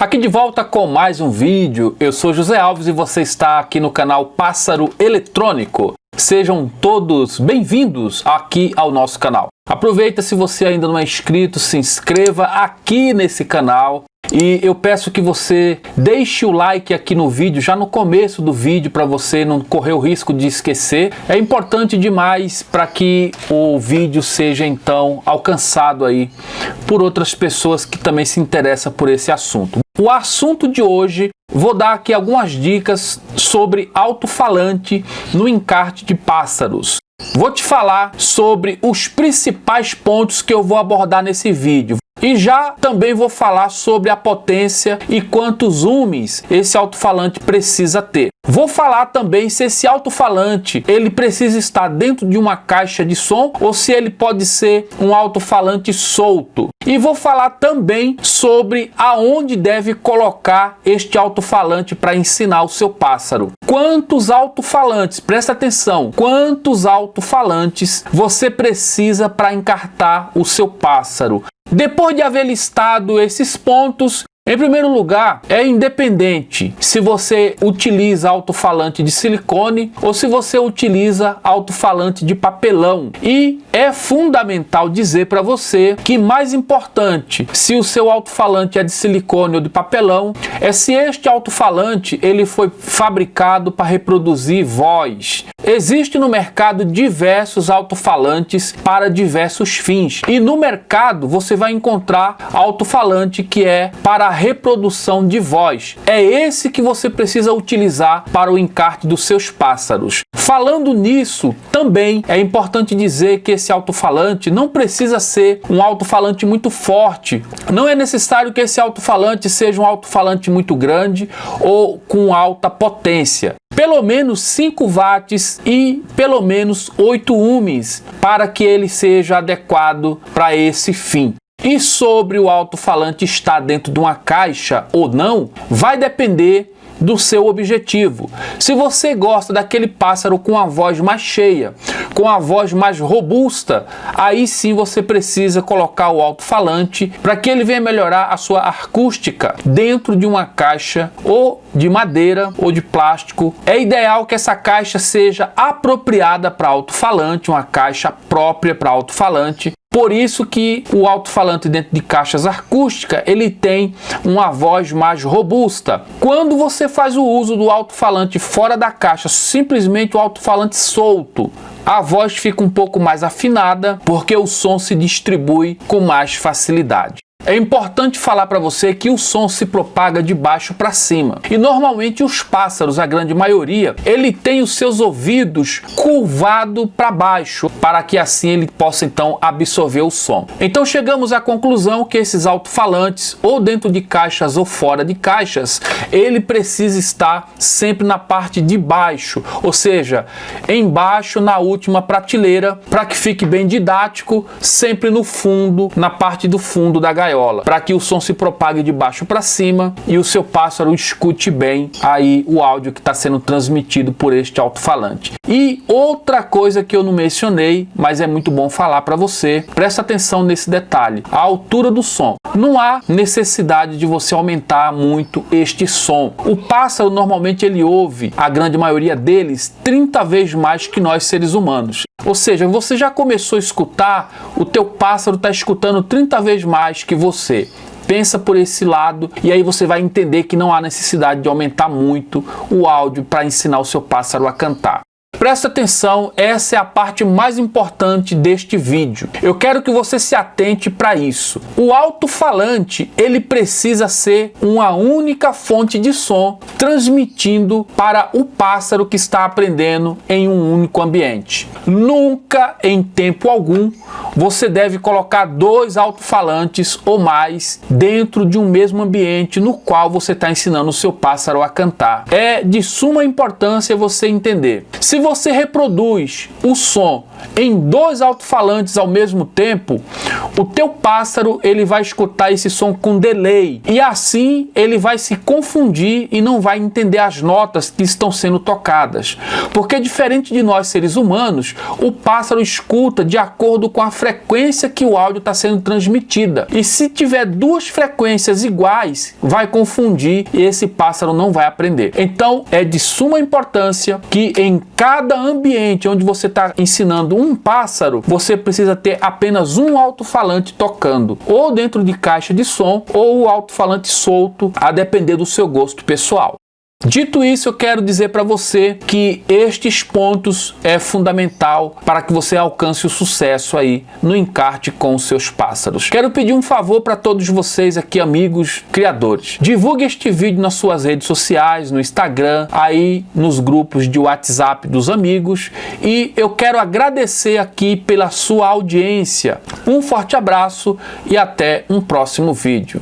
Aqui de volta com mais um vídeo, eu sou José Alves e você está aqui no canal Pássaro Eletrônico. Sejam todos bem-vindos aqui ao nosso canal. Aproveita se você ainda não é inscrito, se inscreva aqui nesse canal e eu peço que você deixe o like aqui no vídeo, já no começo do vídeo, para você não correr o risco de esquecer. É importante demais para que o vídeo seja então alcançado aí por outras pessoas que também se interessam por esse assunto. O assunto de hoje, vou dar aqui algumas dicas sobre alto-falante no encarte de pássaros. Vou te falar sobre os principais pontos que eu vou abordar nesse vídeo. E já também vou falar sobre a potência e quantos ohms esse alto-falante precisa ter. Vou falar também se esse alto-falante ele precisa estar dentro de uma caixa de som ou se ele pode ser um alto-falante solto. E vou falar também sobre aonde deve colocar este alto-falante para ensinar o seu pássaro. Quantos alto-falantes, presta atenção, quantos alto-falantes você precisa para encartar o seu pássaro? Depois de haver listado esses pontos, em primeiro lugar, é independente se você utiliza alto-falante de silicone ou se você utiliza alto-falante de papelão. E é fundamental dizer para você que mais importante, se o seu alto-falante é de silicone ou de papelão, é se este alto-falante ele foi fabricado para reproduzir voz. Existe no mercado diversos alto-falantes para diversos fins. E no mercado você vai encontrar alto-falante que é para reprodução de voz. É esse que você precisa utilizar para o encarte dos seus pássaros. Falando nisso, também é importante dizer que esse alto-falante não precisa ser um alto-falante muito forte. Não é necessário que esse alto-falante seja um alto-falante muito grande ou com alta potência pelo menos 5 watts e pelo menos 8 ohms para que ele seja adequado para esse fim. E sobre o alto-falante estar dentro de uma caixa ou não, vai depender do seu objetivo. Se você gosta daquele pássaro com a voz mais cheia, com a voz mais robusta, aí sim você precisa colocar o alto-falante para que ele venha melhorar a sua acústica dentro de uma caixa ou de madeira ou de plástico. É ideal que essa caixa seja apropriada para alto-falante, uma caixa própria para alto-falante, por isso que o alto-falante dentro de caixas acústicas, ele tem uma voz mais robusta. Quando você faz o uso do alto-falante fora da caixa, simplesmente o alto-falante solto, a voz fica um pouco mais afinada, porque o som se distribui com mais facilidade. É importante falar para você que o som se propaga de baixo para cima. E normalmente os pássaros, a grande maioria, ele tem os seus ouvidos curvado para baixo, para que assim ele possa então absorver o som. Então chegamos à conclusão que esses alto-falantes, ou dentro de caixas ou fora de caixas, ele precisa estar sempre na parte de baixo, ou seja, embaixo na última prateleira, para que fique bem didático, sempre no fundo, na parte do fundo da gaiola gaiola, para que o som se propague de baixo para cima e o seu pássaro escute bem aí o áudio que está sendo transmitido por este alto-falante. E outra coisa que eu não mencionei, mas é muito bom falar para você, presta atenção nesse detalhe, a altura do som. Não há necessidade de você aumentar muito este som. O pássaro normalmente ele ouve, a grande maioria deles, 30 vezes mais que nós seres humanos. Ou seja, você já começou a escutar, o teu pássaro está escutando 30 vezes mais que você. Pensa por esse lado e aí você vai entender que não há necessidade de aumentar muito o áudio para ensinar o seu pássaro a cantar. Presta atenção, essa é a parte mais importante deste vídeo. Eu quero que você se atente para isso. O alto-falante, ele precisa ser uma única fonte de som transmitindo para o pássaro que está aprendendo em um único ambiente. Nunca, em tempo algum, você deve colocar dois alto-falantes ou mais dentro de um mesmo ambiente no qual você está ensinando o seu pássaro a cantar. É de suma importância você entender. Se você reproduz o som em dois alto-falantes ao mesmo tempo, o teu pássaro ele vai escutar esse som com delay e assim ele vai se confundir e não vai entender as notas que estão sendo tocadas. Porque diferente de nós seres humanos, o pássaro escuta de acordo com a frequência que o áudio está sendo transmitida. E se tiver duas frequências iguais, vai confundir e esse pássaro não vai aprender. Então é de suma importância que em cada ambiente onde você está ensinando um pássaro, você precisa ter apenas um alto-falante tocando, ou dentro de caixa de som, ou o alto-falante solto, a depender do seu gosto pessoal. Dito isso, eu quero dizer para você que estes pontos é fundamental para que você alcance o sucesso aí no encarte com os seus pássaros. Quero pedir um favor para todos vocês aqui, amigos criadores. Divulgue este vídeo nas suas redes sociais, no Instagram, aí nos grupos de WhatsApp dos amigos e eu quero agradecer aqui pela sua audiência. Um forte abraço e até um próximo vídeo.